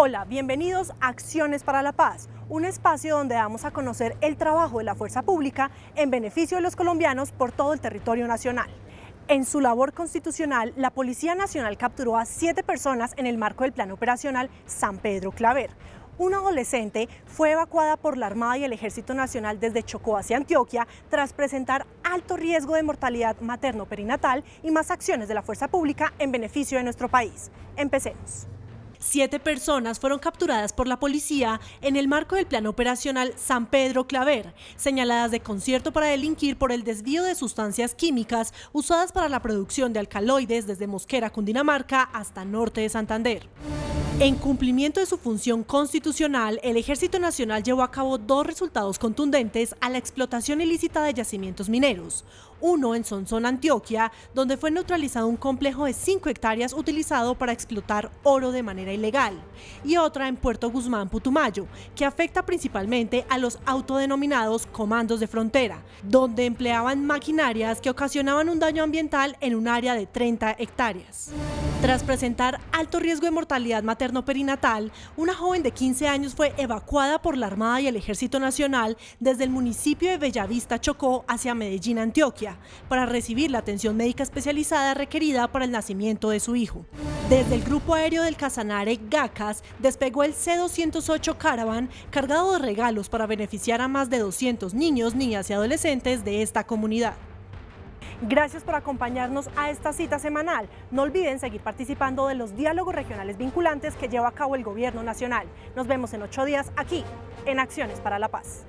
Hola, bienvenidos a Acciones para la Paz, un espacio donde vamos a conocer el trabajo de la fuerza pública en beneficio de los colombianos por todo el territorio nacional. En su labor constitucional, la Policía Nacional capturó a siete personas en el marco del Plan Operacional San Pedro Claver. Una adolescente fue evacuada por la Armada y el Ejército Nacional desde Chocó hacia Antioquia tras presentar alto riesgo de mortalidad materno-perinatal y más acciones de la fuerza pública en beneficio de nuestro país. Empecemos. Siete personas fueron capturadas por la policía en el marco del plan operacional San Pedro Claver, señaladas de concierto para delinquir por el desvío de sustancias químicas usadas para la producción de alcaloides desde Mosquera, Cundinamarca, hasta norte de Santander. En cumplimiento de su función constitucional, el Ejército Nacional llevó a cabo dos resultados contundentes a la explotación ilícita de yacimientos mineros. Uno en Sonsón, Antioquia, donde fue neutralizado un complejo de 5 hectáreas utilizado para explotar oro de manera ilegal. Y otra en Puerto Guzmán, Putumayo, que afecta principalmente a los autodenominados comandos de frontera, donde empleaban maquinarias que ocasionaban un daño ambiental en un área de 30 hectáreas. Tras presentar alto riesgo de mortalidad materno-perinatal, una joven de 15 años fue evacuada por la Armada y el Ejército Nacional desde el municipio de Bellavista, Chocó, hacia Medellín, Antioquia, para recibir la atención médica especializada requerida para el nacimiento de su hijo. Desde el grupo aéreo del Casanare, GACAS, despegó el C-208 Caravan cargado de regalos para beneficiar a más de 200 niños, niñas y adolescentes de esta comunidad. Gracias por acompañarnos a esta cita semanal. No olviden seguir participando de los diálogos regionales vinculantes que lleva a cabo el Gobierno Nacional. Nos vemos en ocho días aquí, en Acciones para la Paz.